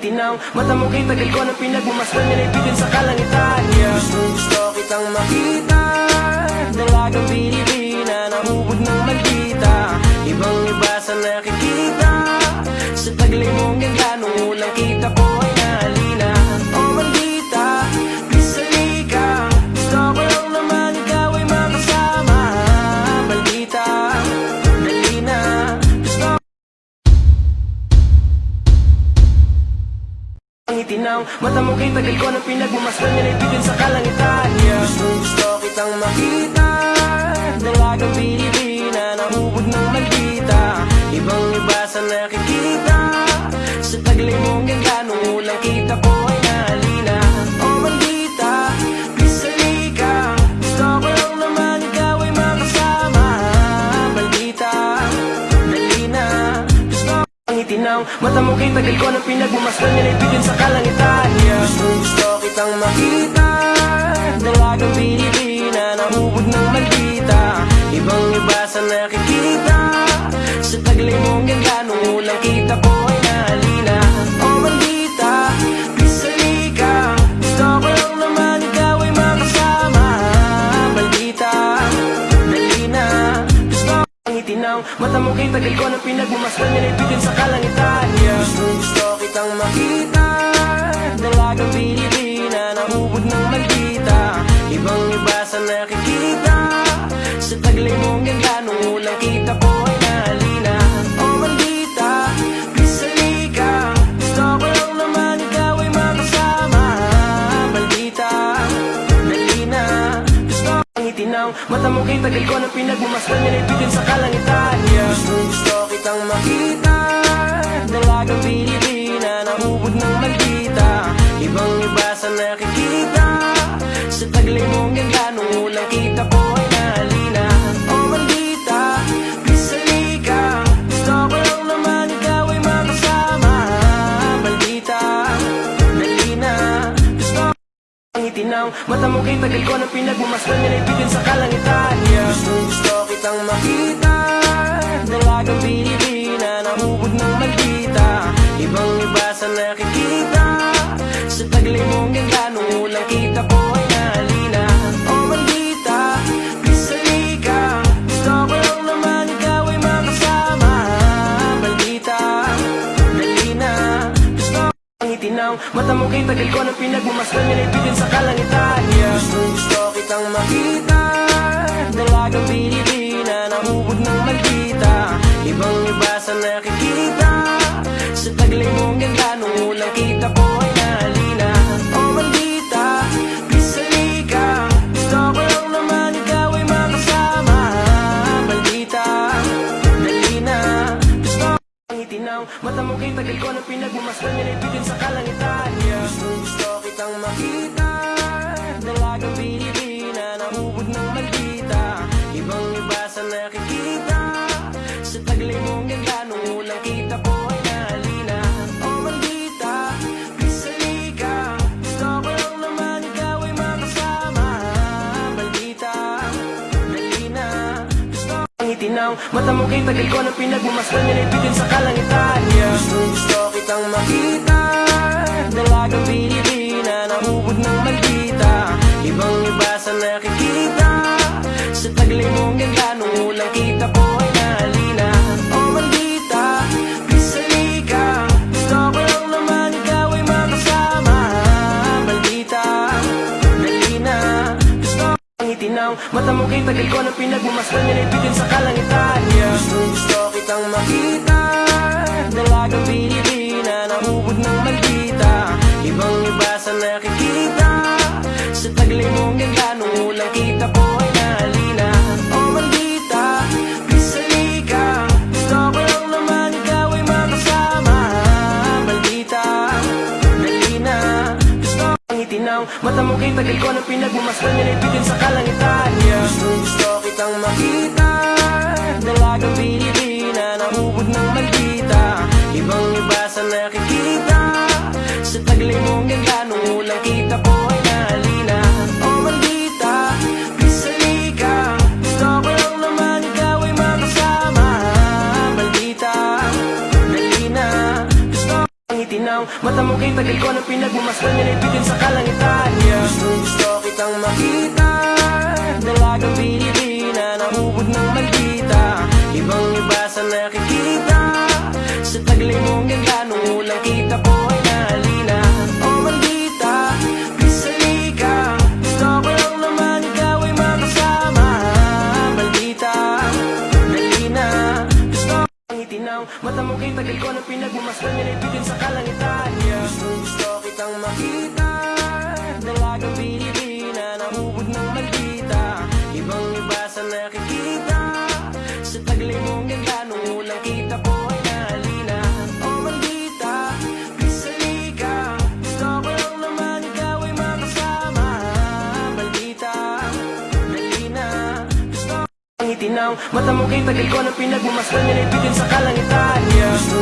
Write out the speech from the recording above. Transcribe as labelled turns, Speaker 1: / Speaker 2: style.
Speaker 1: itinaw Mata mo kay tagal ko na pinagmamasdan Nilaibigan sa kalangitan yeah. Gusto gusto kitang makita Dalagang Pilipina Nahubog ng magkita Ibang iba sa nakikita Sa taglay mong ganda Nung unang kita ko ang Mata mo kay tagal ko na pinagmamasdan Nilaibigan sa kalangitan yeah. Gusto gusto kitang makita Dalagang Pilipina Mata mo kay tagal ko na pinagmamasdan Nilaibigan sa kalangitan ko na pinagmamasdan Nilaibigan sa kalangitan yeah. Gusto gusto kitang makita Dalagang Pilipina Nahubog ng magkita Ibang iba sa nakikita Sa taglay mong ganda Nung unang kita ko ang Mata mo kay tagal ko na pinagmamasdan Nilaibigan sa kalangitan yeah. Gusto gusto kitang makita. Dalagang Pilipina Nahubog ng magkita Ibang iba sa nakikita. Sa taglay mong ganda Nung unang kita itinaw Mata mo kay tagal ko na pinagmamasdan Nilaibigan sa kalangitan yeah. Gusto gusto kitang makita Dalagang Pilipina Nahubog ng magkita Ibang iba sa nakikita Sa taglay mong ganda Nung unang kita ko ang itinaw Mata mo kay tagal ko na pinagmamasdan Nilaibigan sa kalangitan. Yeah. Gusto gusto kitang makita Mata mo kay tagal ko na pinagmamasdan Nilaibigan sa Mata mo kay tagal ko na pinagmamasdan Nilaibigan sa kalangitan yeah. Gusto gusto kitang makita Dalagang Pilipina Nahubog ng magkita Ibang iba sa nakikita ang itinaw Mata mo kay tagal ko na pinagmamasdan Nilaibigan sa kalangitan yeah. Gusto gusto kitang makita Dalagang Pilipina Nahubog ng magkita Ibang iba sa nakikita Sa taglay mong ganda Nung unang kita ko makasama Maldita Dali na Gusto ang itinaw Mata mo kay tagal ko ng pinagmamasdan Yan ay bitin sa kalangitan yeah. Gusto gusto kitang makita Dalagang Pilipina Nahubog ng maldita. Ibang iba sa nakikita Sa taglay mong ganda Nung unang kita ko ay nahalina Oh maldita Please halika Gusto ko lang naman ikaw ay makasama. Maldita Dali na Gusto ko ang itinaw Mata mo kay tagal ko ng pinagmamasdan Yan ay itinaw Mata mo kay tagal ko ng pinagmamasdan bitin sa kalangitan yeah. Gusto